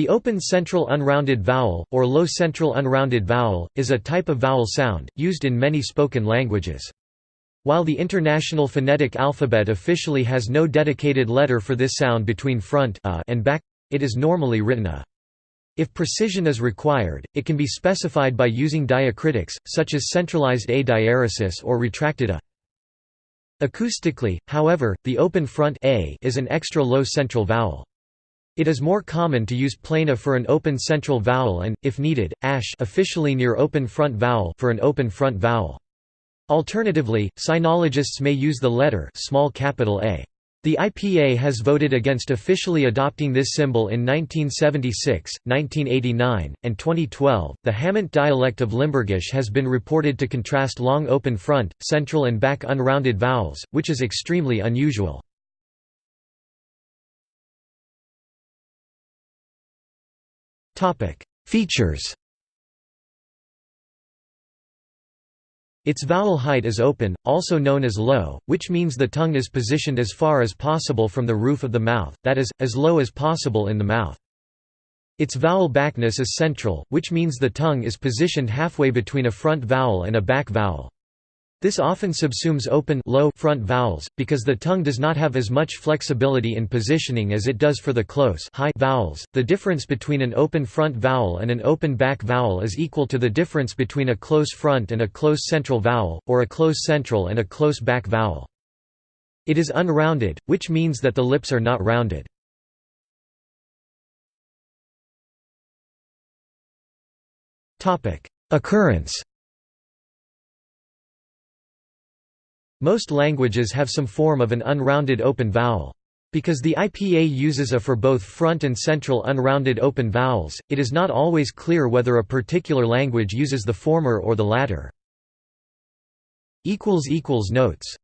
The open central unrounded vowel, or low central unrounded vowel, is a type of vowel sound, used in many spoken languages. While the International Phonetic Alphabet officially has no dedicated letter for this sound between front a and back, it is normally written a. If precision is required, it can be specified by using diacritics, such as centralized a diaeresis or retracted a. Acoustically, however, the open front a is an extra low central vowel. It is more common to use plain a for an open central vowel and, if needed, ash officially near open front vowel for an open front vowel. Alternatively, sinologists may use the letter small capital A. The IPA has voted against officially adopting this symbol in 1976, 1989, and 2012. The Hamont dialect of Limburgish has been reported to contrast long open front, central, and back unrounded vowels, which is extremely unusual. Features Its vowel height is open, also known as low, which means the tongue is positioned as far as possible from the roof of the mouth, that is, as low as possible in the mouth. Its vowel backness is central, which means the tongue is positioned halfway between a front vowel and a back vowel. This often subsumes open low front vowels, because the tongue does not have as much flexibility in positioning as it does for the close high vowels. The difference between an open front vowel and an open back vowel is equal to the difference between a close front and a close central vowel, or a close central and a close back vowel. It is unrounded, which means that the lips are not rounded. Occurrence Most languages have some form of an unrounded open vowel. Because the IPA uses a for both front and central unrounded open vowels, it is not always clear whether a particular language uses the former or the latter. Notes